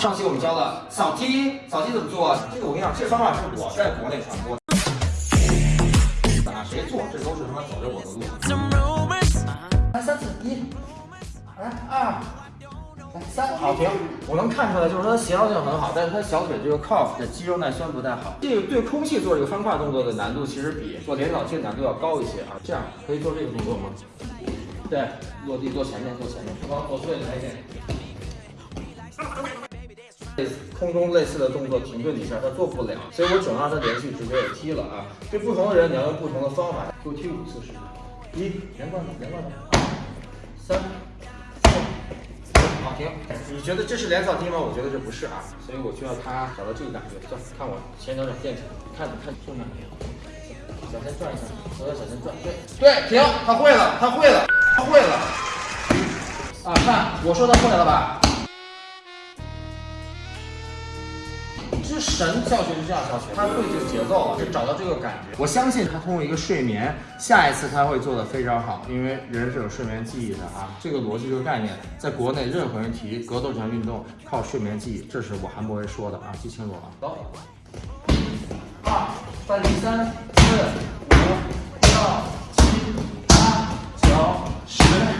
个扫踢，扫踢怎么做？这个我跟你讲，这个方法是我在国内传播。啊，谁做这都是他妈走着我的路。来三四一，来二。来三好停，我能看出来，就是说协调性很好，但是他小腿这个 calf 的肌肉耐酸不太好。这个对空气做这个翻胯动作的难度，其实比做连扫踢难度要高一些啊。这样可以做这个动作吗？对，落地做前面，做前面，往左侧来一点。空中类似的动作停顿几下，他做不了，所以我只能让他连续直接踢了啊。对不同的人，你要用不同的方法，给我踢五次试试。一，连贯的，连贯的。三。四好停，你觉得这是连扫踢吗？我觉得这不是啊，所以我需要他找到这个感觉。算，看我前脚掌垫起来，看看重点。小先转一下，左脚小先转，对对，停，他会了，他会了，他会了。啊，看我说他会了吧？其实神教学就这样教学，他会这个节奏，就找到这个感觉。我相信他通过一个睡眠，下一次他会做的非常好，因为人是有睡眠记忆的啊。这个逻辑这个概念，在国内任何人提格斗这项运动靠睡眠记忆，这是我韩博威说的啊，记清楚了。走，二，翻离三四。